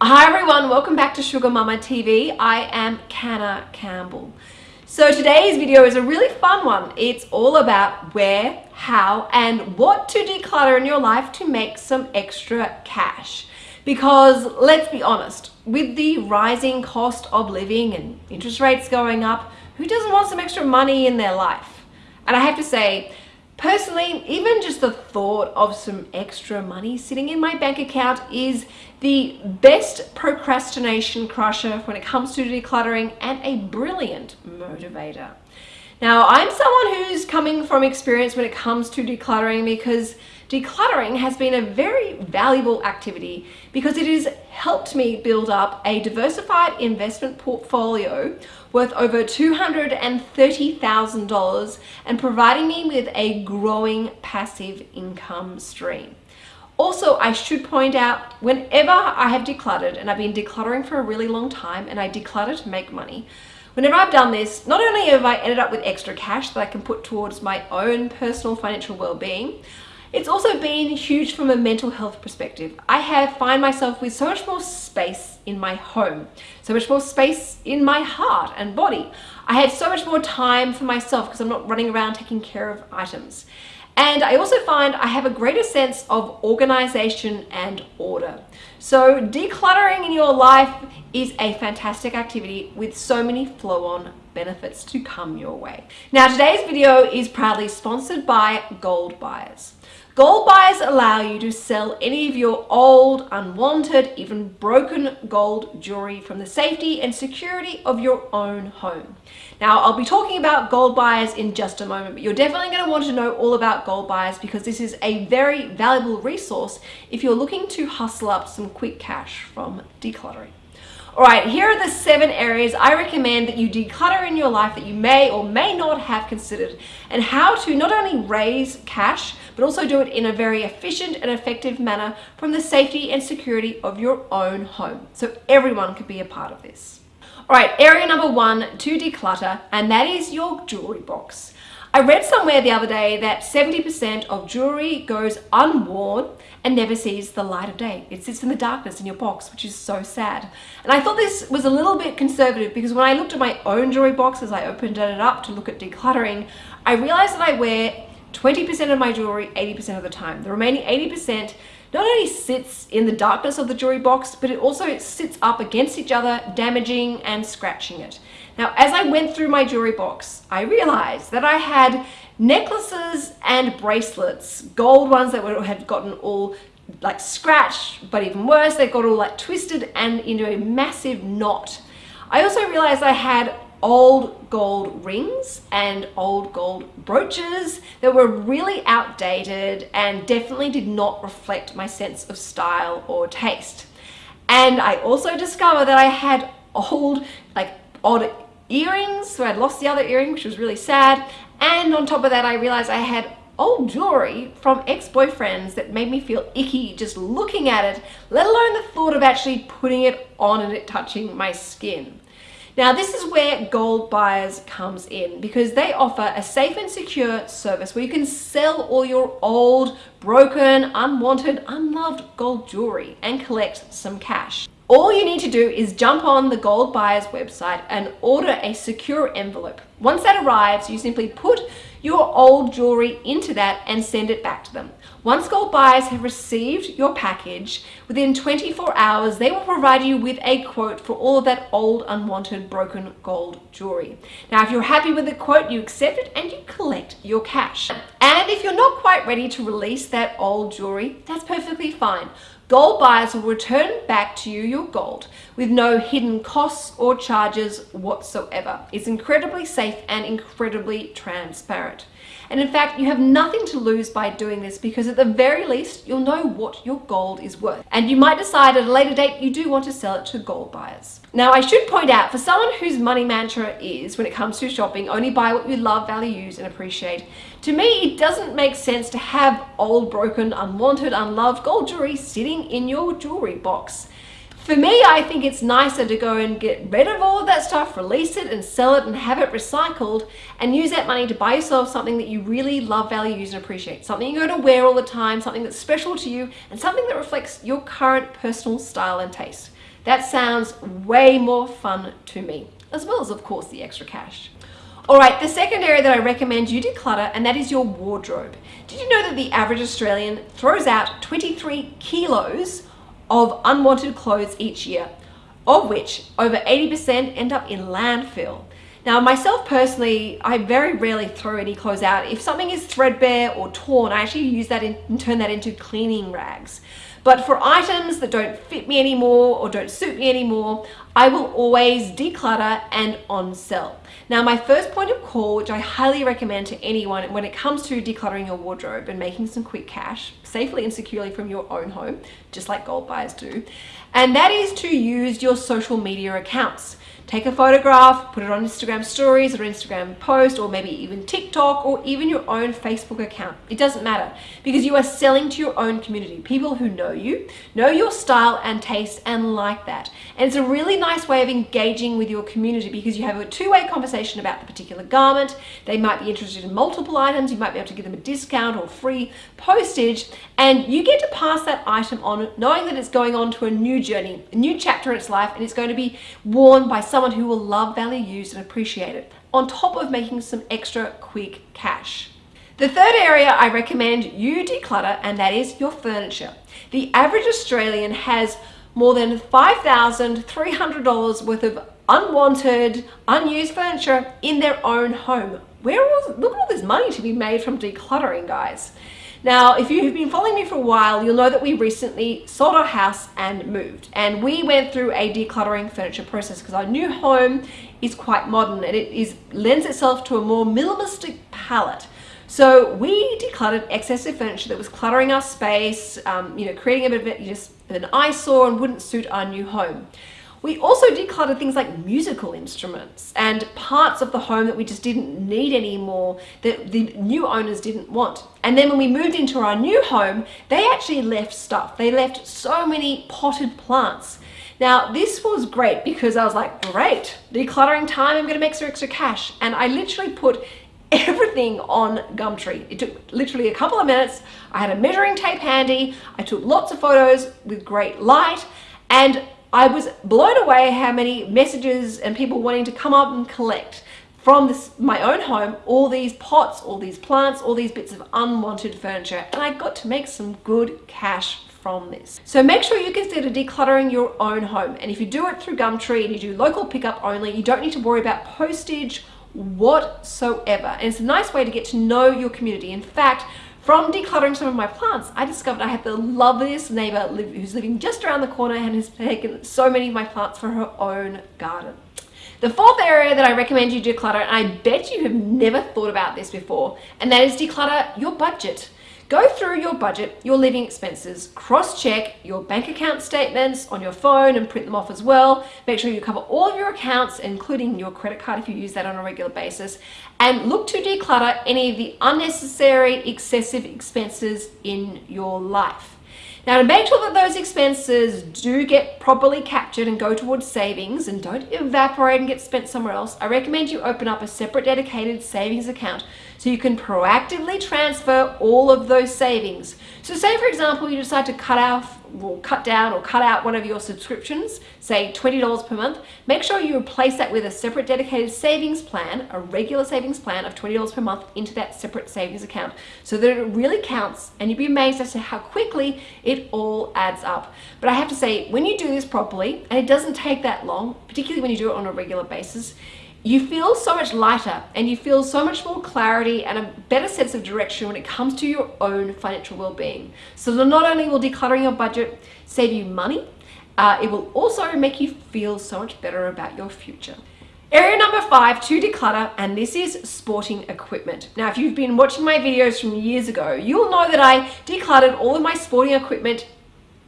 Hi everyone, welcome back to Sugar Mama TV. I am Canna Campbell. So today's video is a really fun one. It's all about where, how, and what to declutter in your life to make some extra cash. Because let's be honest, with the rising cost of living and interest rates going up, who doesn't want some extra money in their life? And I have to say, Personally, even just the thought of some extra money sitting in my bank account is the best procrastination crusher when it comes to decluttering and a brilliant motivator. Now, I'm someone who's coming from experience when it comes to decluttering because decluttering has been a very valuable activity because it has helped me build up a diversified investment portfolio worth over $230,000 and providing me with a growing passive income stream. Also, I should point out, whenever I have decluttered, and I've been decluttering for a really long time, and I declutter to make money, whenever I've done this, not only have I ended up with extra cash that I can put towards my own personal financial well-being, it's also been huge from a mental health perspective. I have find myself with so much more space in my home, so much more space in my heart and body. I have so much more time for myself because I'm not running around taking care of items. And I also find I have a greater sense of organization and order. So decluttering in your life is a fantastic activity with so many flow-on benefits to come your way. Now today's video is proudly sponsored by Gold Buyers. Gold buyers allow you to sell any of your old, unwanted, even broken gold jewelry from the safety and security of your own home. Now, I'll be talking about gold buyers in just a moment, but you're definitely going to want to know all about gold buyers because this is a very valuable resource if you're looking to hustle up some quick cash from decluttering. All right, here are the seven areas I recommend that you declutter in your life that you may or may not have considered and how to not only raise cash, but also do it in a very efficient and effective manner from the safety and security of your own home. So everyone could be a part of this. All right, area number one to declutter, and that is your jewelry box. I read somewhere the other day that 70% of jewelry goes unworn and never sees the light of day. It sits in the darkness in your box, which is so sad. And I thought this was a little bit conservative because when I looked at my own jewelry box as I opened it up to look at decluttering, I realized that I wear 20% of my jewelry 80% of the time. The remaining 80% not only sits in the darkness of the jewelry box, but it also sits up against each other, damaging and scratching it. Now, as I went through my jewelry box, I realized that I had necklaces and bracelets, gold ones that were, had gotten all like scratched, but even worse, they got all like twisted and into a massive knot. I also realized I had old gold rings and old gold brooches that were really outdated and definitely did not reflect my sense of style or taste. And I also discovered that I had old, like odd earrings, so I'd lost the other earring, which was really sad. And on top of that, I realized I had old jewelry from ex-boyfriends that made me feel icky just looking at it, let alone the thought of actually putting it on and it touching my skin. Now this is where Gold Buyers comes in because they offer a safe and secure service where you can sell all your old, broken, unwanted, unloved gold jewelry and collect some cash. All you need to do is jump on the Gold Buyers website and order a secure envelope. Once that arrives, you simply put your old jewelry into that and send it back to them. Once gold buyers have received your package, within 24 hours, they will provide you with a quote for all of that old, unwanted, broken gold jewelry. Now, if you're happy with the quote, you accept it and you collect your cash. And if you're not quite ready to release that old jewelry, that's perfectly fine. Gold buyers will return back to you your gold with no hidden costs or charges whatsoever. It's incredibly safe and incredibly transparent. And in fact, you have nothing to lose by doing this because at the very least, you'll know what your gold is worth. And you might decide at a later date you do want to sell it to gold buyers. Now, I should point out, for someone whose money mantra is, when it comes to shopping, only buy what you love, value, use, and appreciate, to me, it doesn't make sense to have old, broken, unwanted, unloved gold jewelry sitting in your jewelry box. For me, I think it's nicer to go and get rid of all of that stuff, release it and sell it and have it recycled and use that money to buy yourself something that you really love, value, use and appreciate. Something you're going to wear all the time, something that's special to you and something that reflects your current personal style and taste. That sounds way more fun to me, as well as of course the extra cash. All right, the second area that I recommend you declutter, and that is your wardrobe. Did you know that the average Australian throws out 23 kilos of unwanted clothes each year, of which over 80% end up in landfill. Now, myself personally, I very rarely throw any clothes out. If something is threadbare or torn, I actually use that and turn that into cleaning rags. But for items that don't fit me anymore or don't suit me anymore, I will always declutter and on sell. Now, my first point of call, which I highly recommend to anyone when it comes to decluttering your wardrobe and making some quick cash safely and securely from your own home, just like gold buyers do, and that is to use your social media accounts take a photograph, put it on Instagram stories or Instagram post or maybe even TikTok or even your own Facebook account. It doesn't matter because you are selling to your own community, people who know you, know your style and taste and like that. And it's a really nice way of engaging with your community because you have a two-way conversation about the particular garment. They might be interested in multiple items. You might be able to give them a discount or free postage and you get to pass that item on knowing that it's going on to a new journey, a new chapter in its life and it's going to be worn by someone someone who will love, value, use and appreciate it, on top of making some extra quick cash. The third area I recommend you declutter and that is your furniture. The average Australian has more than $5,300 worth of unwanted, unused furniture in their own home. Where was, look at all this money to be made from decluttering, guys. Now, if you've been following me for a while, you'll know that we recently sold our house and moved. And we went through a decluttering furniture process because our new home is quite modern and it is lends itself to a more minimalistic palette. So we decluttered excessive furniture that was cluttering our space, um, you know, creating a bit of just an eyesore and wouldn't suit our new home. We also decluttered things like musical instruments and parts of the home that we just didn't need anymore that the new owners didn't want. And then when we moved into our new home, they actually left stuff. They left so many potted plants. Now, this was great because I was like, great, decluttering time, I'm gonna make some extra cash. And I literally put everything on Gumtree. It took literally a couple of minutes. I had a measuring tape handy. I took lots of photos with great light and I was blown away how many messages and people wanting to come up and collect from this my own home all these pots, all these plants, all these bits of unwanted furniture and I got to make some good cash from this. So make sure you consider decluttering your own home and if you do it through Gumtree and you do local pickup only you don't need to worry about postage whatsoever and it's a nice way to get to know your community. In fact from decluttering some of my plants, I discovered I have the loveliest neighbor who's living just around the corner and has taken so many of my plants for her own garden. The fourth area that I recommend you declutter, and I bet you have never thought about this before, and that is declutter your budget. Go through your budget, your living expenses, cross-check your bank account statements on your phone and print them off as well. Make sure you cover all of your accounts, including your credit card if you use that on a regular basis, and look to declutter any of the unnecessary, excessive expenses in your life. Now to make sure that those expenses do get properly captured and go towards savings and don't evaporate and get spent somewhere else, I recommend you open up a separate dedicated savings account so you can proactively transfer all of those savings. So say for example you decide to cut off or cut down or cut out one of your subscriptions, say $20 per month, make sure you replace that with a separate dedicated savings plan, a regular savings plan of $20 per month into that separate savings account so that it really counts and you'd be amazed as to how quickly it all adds up. But I have to say, when you do this properly, and it doesn't take that long, particularly when you do it on a regular basis, you feel so much lighter and you feel so much more clarity and a better sense of direction when it comes to your own financial well-being. So not only will decluttering your budget save you money, uh, it will also make you feel so much better about your future. Area number five to declutter, and this is sporting equipment. Now, if you've been watching my videos from years ago, you'll know that I decluttered all of my sporting equipment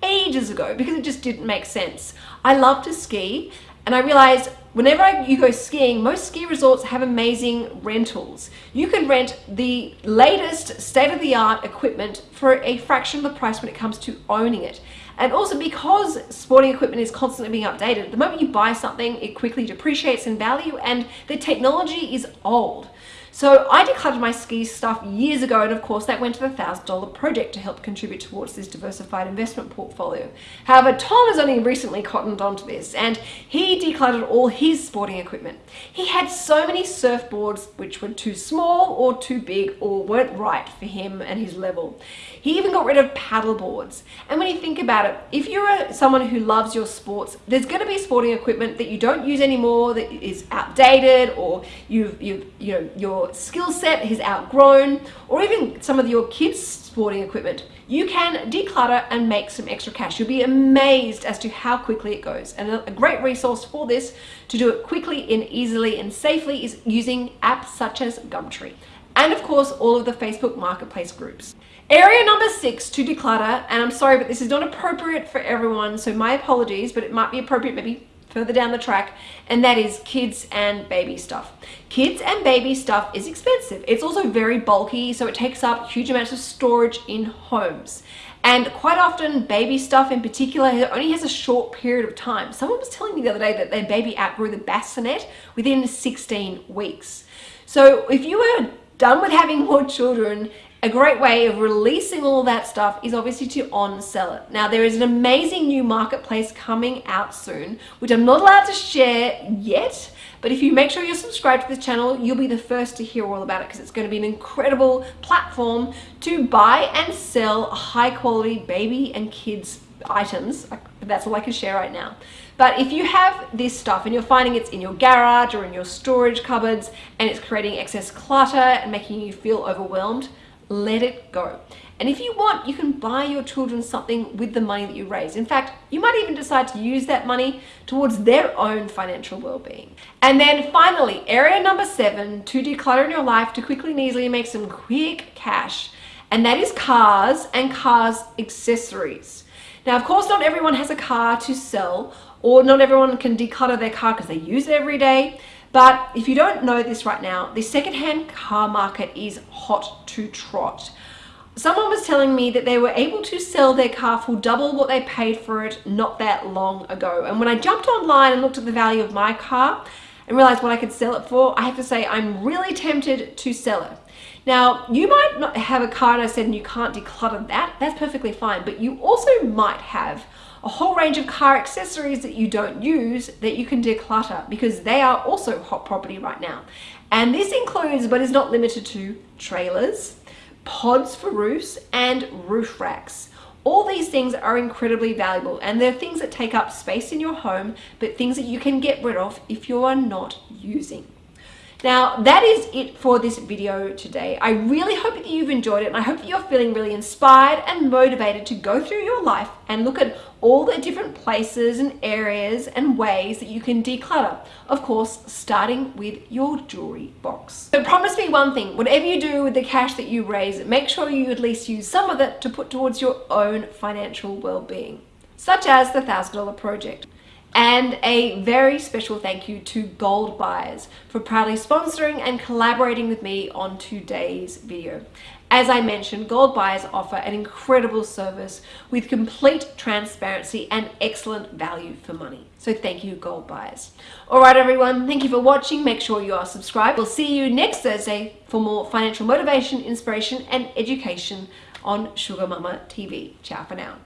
ages ago because it just didn't make sense. I love to ski and I realized whenever you go skiing, most ski resorts have amazing rentals. You can rent the latest state-of-the-art equipment for a fraction of the price when it comes to owning it. And also because sporting equipment is constantly being updated, the moment you buy something, it quickly depreciates in value and the technology is old. So I decluttered my ski stuff years ago and of course that went to the $1,000 project to help contribute towards this diversified investment portfolio. However, Tom has only recently cottoned onto this and he decluttered all his sporting equipment. He had so many surfboards which were too small or too big or weren't right for him and his level. He even got rid of paddle boards. And when you think about it, if you're someone who loves your sports, there's going to be sporting equipment that you don't use anymore that is outdated or you've, you've you know, your skill set has outgrown, or even some of your kids' sporting equipment, you can declutter and make some extra cash. You'll be amazed as to how quickly it goes. And a great resource for this to do it quickly and easily and safely is using apps such as Gumtree. And of course, all of the Facebook Marketplace groups. Area number six to declutter, and I'm sorry, but this is not appropriate for everyone, so my apologies, but it might be appropriate maybe further down the track, and that is kids and baby stuff. Kids and baby stuff is expensive. It's also very bulky, so it takes up huge amounts of storage in homes. And quite often, baby stuff in particular only has a short period of time. Someone was telling me the other day that their baby outgrew the bassinet within 16 weeks. So if you are done with having more children a great way of releasing all that stuff is obviously to on-sell it. Now there is an amazing new marketplace coming out soon, which I'm not allowed to share yet, but if you make sure you're subscribed to this channel, you'll be the first to hear all about it because it's going to be an incredible platform to buy and sell high quality baby and kids items. That's all I can share right now. But if you have this stuff and you're finding it's in your garage or in your storage cupboards and it's creating excess clutter and making you feel overwhelmed, let it go. And if you want, you can buy your children something with the money that you raise. In fact, you might even decide to use that money towards their own financial well-being. And then finally, area number seven, to declutter in your life to quickly and easily make some quick cash. And that is cars and cars accessories. Now, of course, not everyone has a car to sell or not everyone can declutter their car because they use it every day. But if you don't know this right now, the secondhand car market is hot to trot. Someone was telling me that they were able to sell their car for double what they paid for it not that long ago. And when I jumped online and looked at the value of my car and realized what I could sell it for, I have to say I'm really tempted to sell it. Now, you might not have a car, I said, and you can't declutter that. That's perfectly fine. But you also might have a whole range of car accessories that you don't use that you can declutter because they are also hot property right now. And this includes, but is not limited to, trailers, pods for roofs, and roof racks. All these things are incredibly valuable and they're things that take up space in your home, but things that you can get rid of if you are not using. Now, that is it for this video today. I really hope that you've enjoyed it and I hope that you're feeling really inspired and motivated to go through your life and look at all the different places and areas and ways that you can declutter. Of course, starting with your jewelry box. So promise me one thing, whatever you do with the cash that you raise, make sure you at least use some of it to put towards your own financial well-being, such as the $1,000 project. And a very special thank you to Gold Buyers for proudly sponsoring and collaborating with me on today's video. As I mentioned, Gold Buyers offer an incredible service with complete transparency and excellent value for money. So thank you, Gold Buyers. All right, everyone, thank you for watching. Make sure you are subscribed. We'll see you next Thursday for more financial motivation, inspiration, and education on Sugar Mama TV. Ciao for now.